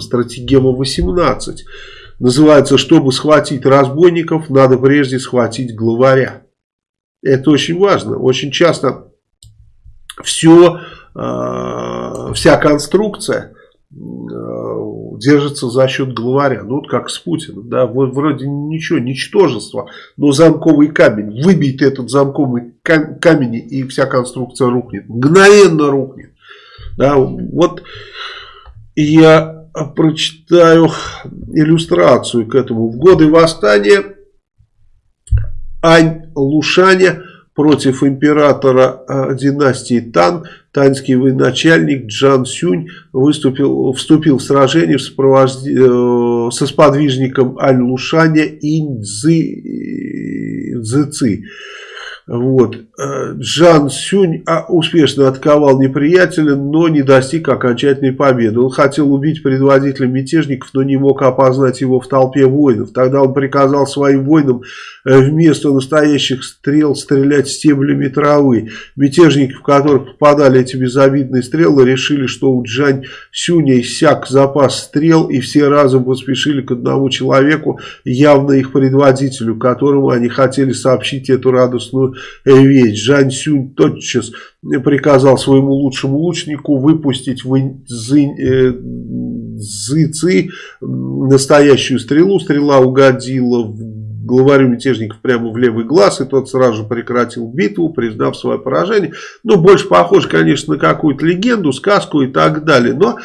стратегема 18. Называется, чтобы схватить разбойников, надо прежде схватить главаря. Это очень важно. Очень часто все, э, вся конструкция э, держится за счет главаря. Ну, вот как с Путиным. Да, вроде ничего, ничтожество, но замковый камень. Выбейте этот замковый камень, и вся конструкция рухнет. Мгновенно рухнет. Да, вот я прочитаю иллюстрацию к этому. В годы восстания Ань Лушаня против императора э, династии Тан, танский военачальник Джан Сюнь выступил, вступил в сражение в сопровожде, э, со сподвижником Ань Лушаня Инь Цзи, Цзи вот. Э, Джан Сюнь а, успешно отковал неприятеля, но не достиг окончательной победы. Он хотел убить предводителя мятежников, но не мог опознать его в толпе воинов. Тогда он приказал своим воинам э, вместо настоящих стрел стрелять стеблями травы. Мятежники, в которых попадали эти безобидные стрелы, решили, что у Джан Сюня иссяк запас стрел, и все разом поспешили к одному человеку, явно их предводителю, которому они хотели сообщить эту радостную вещь. Жань Сюнь тотчас приказал своему лучшему лучнику выпустить в Зы, Ци настоящую стрелу. Стрела угодила в главарю мятежников прямо в левый глаз, и тот сразу же прекратил битву, признав свое поражение. Ну, больше похоже, конечно, на какую-то легенду, сказку и так далее. Но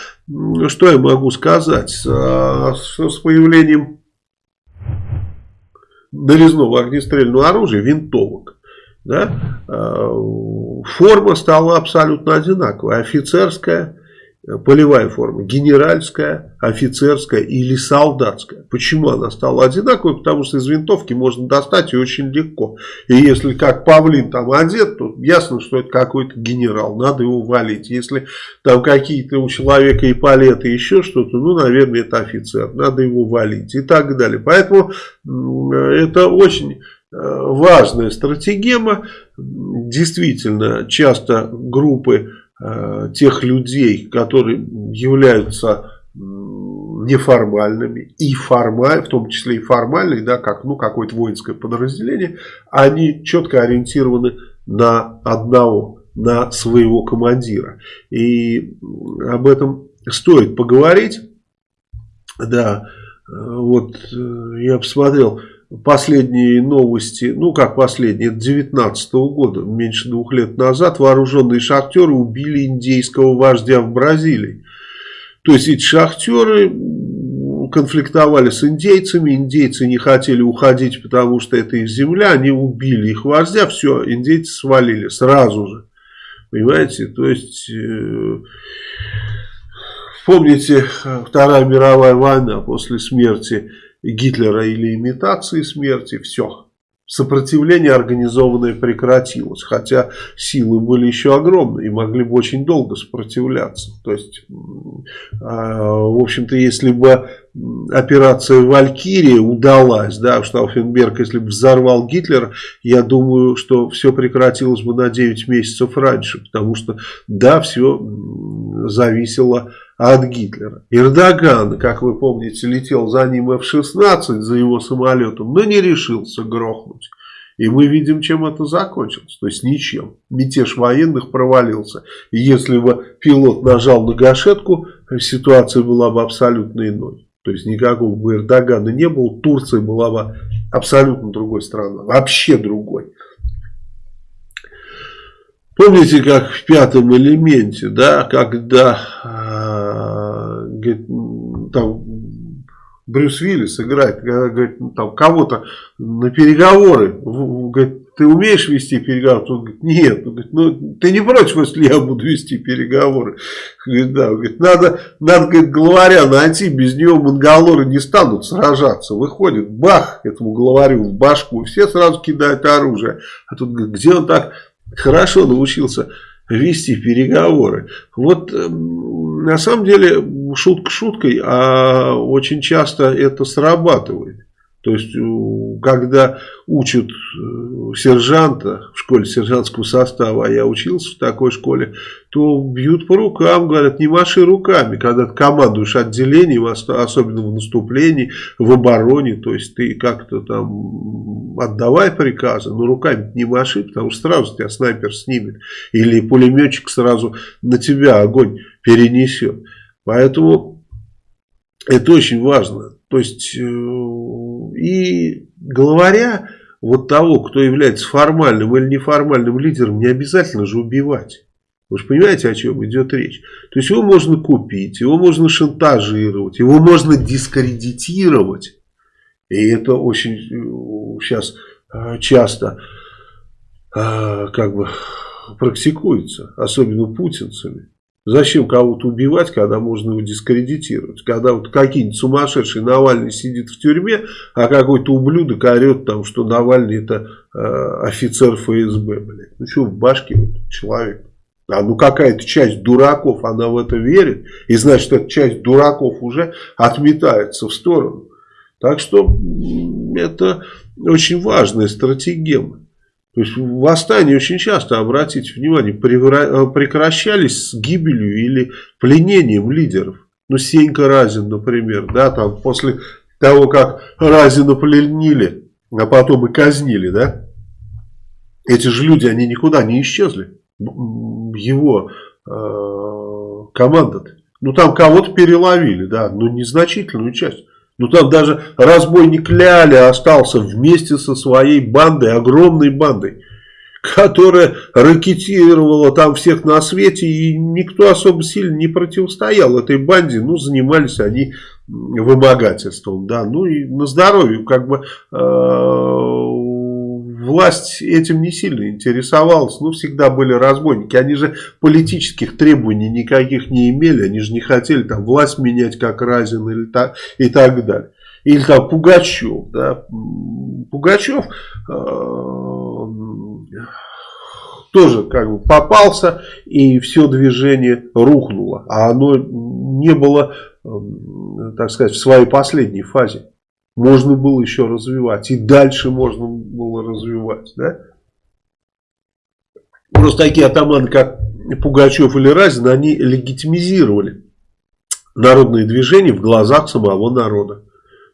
что я могу сказать? С появлением нарезного огнестрельного оружия, винтовок, да, э, форма стала абсолютно одинаковой. Офицерская, полевая форма, генеральская, офицерская или солдатская. Почему она стала одинаковой? Потому что из винтовки можно достать ее очень легко. И если как павлин там одет, то ясно, что это какой-то генерал, надо его валить. Если там какие-то у человека и палеты, еще что-то, ну, наверное, это офицер, надо его валить и так далее. Поэтому это очень важная стратегема. Действительно, часто группы э, тех людей, которые являются неформальными и формаль, в том числе и формальные, да, как ну, какое-то воинское подразделение, они четко ориентированы на одного, на своего командира. И об этом стоит поговорить. Да, э, вот э, я посмотрел последние новости, ну как последние, 19 -го года, меньше двух лет назад, вооруженные шахтеры убили индейского вождя в Бразилии. То есть эти шахтеры конфликтовали с индейцами, индейцы не хотели уходить, потому что это их земля, они убили их вождя, все, индейцы свалили сразу же. Понимаете, то есть... Э, помните, Вторая мировая война после смерти Гитлера или имитации смерти, все. Сопротивление организованное прекратилось, хотя силы были еще огромные и могли бы очень долго сопротивляться. То есть, а, в общем-то, если бы операция «Валькирия» удалась, да, Штауфенберг, если бы взорвал Гитлера, я думаю, что все прекратилось бы на 9 месяцев раньше, потому что, да, все зависело от от Гитлера. Эрдоган, как вы помните, летел за ним F-16, за его самолетом, но не решился грохнуть. И мы видим, чем это закончилось. То есть ничем. Мятеж военных провалился. И если бы пилот нажал на гашетку, ситуация была бы абсолютно иной. То есть никакого бы Эрдогана не было. Турция была бы абсолютно другой страной. Вообще другой. Помните, как в пятом элементе, да, когда говорит, там Брюс Виллис играет, говорит, там кого-то на переговоры, говорит, ты умеешь вести переговоры? Он говорит, нет. Он говорит, ну, ты не против, если я буду вести переговоры? Говорит, да. Он говорит, надо, надо говорит, главаря найти, без него монголоры не станут сражаться. Выходит, бах, этому главарю в башку, все сразу кидают оружие. А тут, говорит, где он так хорошо научился вести переговоры? Вот на самом деле шутка шуткой, а очень часто это срабатывает. То есть, когда учат э, сержанта в школе сержантского состава, а я учился в такой школе, то бьют по рукам, говорят, не маши руками. Когда ты командуешь отделением, особенно в наступлении, в обороне, то есть ты как-то там отдавай приказы, но руками не маши, потому что сразу тебя снайпер снимет. Или пулеметчик сразу на тебя огонь перенесет. Поэтому это очень важно. То есть, э, и главаря, вот того, кто является формальным или неформальным лидером, не обязательно же убивать. Вы же понимаете, о чем идет речь? То есть, его можно купить, его можно шантажировать, его можно дискредитировать. И это очень сейчас э, э, часто как бы практикуется, особенно путинцами. Зачем кого-то убивать, когда можно его дискредитировать? Когда вот какие-нибудь сумасшедший Навальный сидит в тюрьме, а какой-то ублюдок орет там, что Навальный это э, офицер ФСБ, блядь. Ну что в башке вот, человек? А ну какая-то часть дураков, она в это верит. И значит, эта часть дураков уже отметается в сторону. Так что это очень важная стратегема. То есть восстания очень часто, обратите внимание, э, прекращались с гибелью или пленением лидеров. Ну, Сенька Разин, например, да, там после того, как Разина пленили, а потом и казнили, да, эти же люди, они никуда не исчезли. Его э, команда -то. Ну, там кого-то переловили, да, но незначительную часть. Ну там даже разбойник Ляля остался вместе со своей бандой, огромной бандой, которая ракетировала там всех на свете, и никто особо сильно не противостоял этой банде, ну занимались они вымогательством, да, ну и на здоровье, как бы э, власть этим не сильно интересовалась, ну, всегда были разбойники. Они же политических требований никаких не имели, они же не хотели там власть менять, как Разин или так, и так далее. Или там Пугачев, да, Пугачев э, тоже как бы попался, и все движение рухнуло, а оно не было, э, так сказать, в своей последней фазе можно было еще развивать. И дальше можно было развивать. Да? Просто такие атаманы, как Пугачев или Разин, они легитимизировали народные движения в глазах самого народа.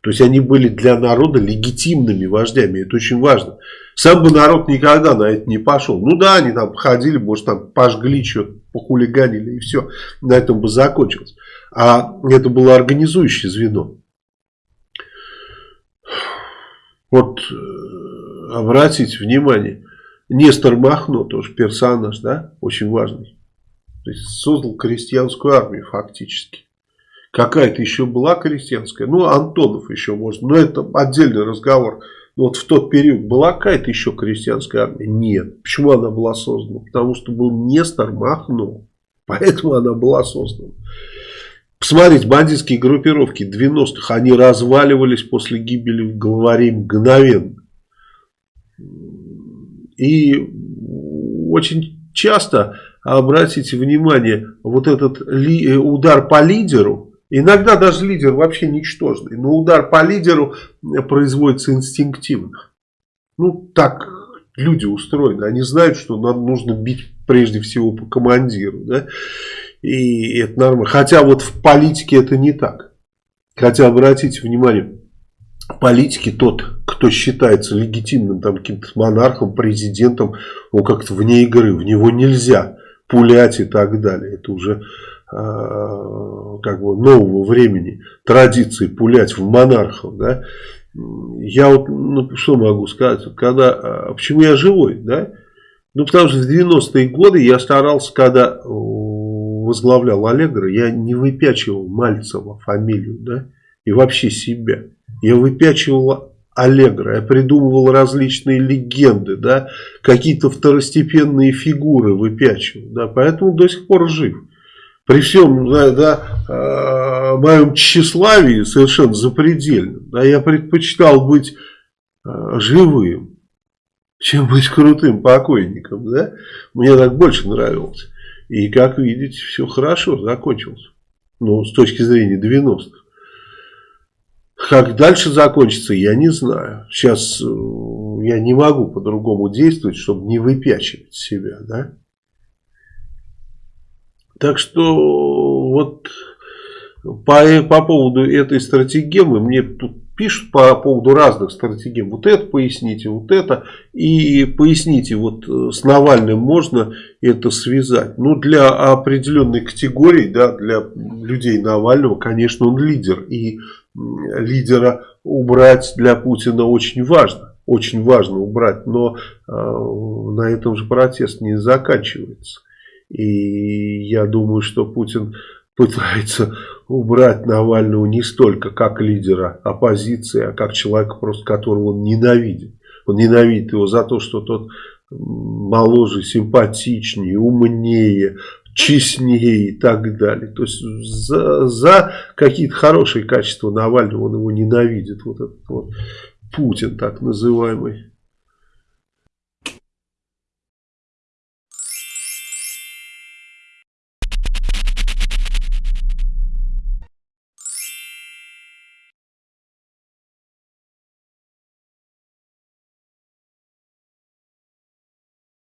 То есть они были для народа легитимными вождями. Это очень важно. Сам бы народ никогда на это не пошел. Ну да, они там ходили, может там пожгли что-то, похулиганили и все. На этом бы закончилось. А это было организующее звено. Вот э, обратите внимание, Нестор Махно, тоже персонаж, да, очень важный. То есть создал крестьянскую армию фактически. Какая-то еще была крестьянская, ну Антонов еще может, но это отдельный разговор. Но вот в тот период была какая-то еще крестьянская армия? Нет. Почему она была создана? Потому что был Нестор Махно. Поэтому она была создана. Посмотрите, бандитские группировки 90-х, они разваливались после гибели главарей мгновенно. И очень часто, обратите внимание, вот этот ли, э, удар по лидеру, иногда даже лидер вообще ничтожный, но удар по лидеру производится инстинктивно. Ну, так люди устроены, они знают, что нам нужно бить прежде всего по командиру, да, и это нормально. Хотя вот в политике это не так. Хотя обратите внимание, в политике тот, кто считается легитимным там каким-то монархом, президентом, он как-то вне игры, в него нельзя пулять и так далее. Это уже э, как бы нового времени традиции пулять в монархов, да. Я вот, ну, что могу сказать, когда, а, почему я живой, да? Ну, потому что в 90-е годы я старался, когда возглавлял Аллегро, я не выпячивал Мальцева фамилию, да, и вообще себя. Я выпячивал Аллегро, я придумывал различные легенды, да, какие-то второстепенные фигуры выпячивал, да, поэтому до сих пор жив. При всем да, да, э, моем тщеславии совершенно запредельном, да, я предпочитал быть э, живым, чем быть крутым покойником, да, мне так больше нравилось. И, как видите, все хорошо закончилось. Ну, с точки зрения 90-х. Как дальше закончится, я не знаю. Сейчас э, я не могу по-другому действовать, чтобы не выпячивать себя, да. Так что вот по, по поводу этой стратегемы мне тут пишут по поводу разных стратегем. Вот это поясните, вот это. И поясните, вот э, с Навальным можно это связать. Ну, для определенной категории, да, для людей Навального, конечно, он лидер. И лидера убрать для Путина очень важно. Очень важно убрать. Но э, на этом же протест не заканчивается. И я думаю, что Путин пытается убрать Навального не столько как лидера оппозиции, а как человека, просто которого он ненавидит. Он ненавидит его за то, что тот моложе, симпатичнее, умнее, честнее и так далее. То есть за, за какие-то хорошие качества Навального он его ненавидит. Вот этот вот Путин так называемый.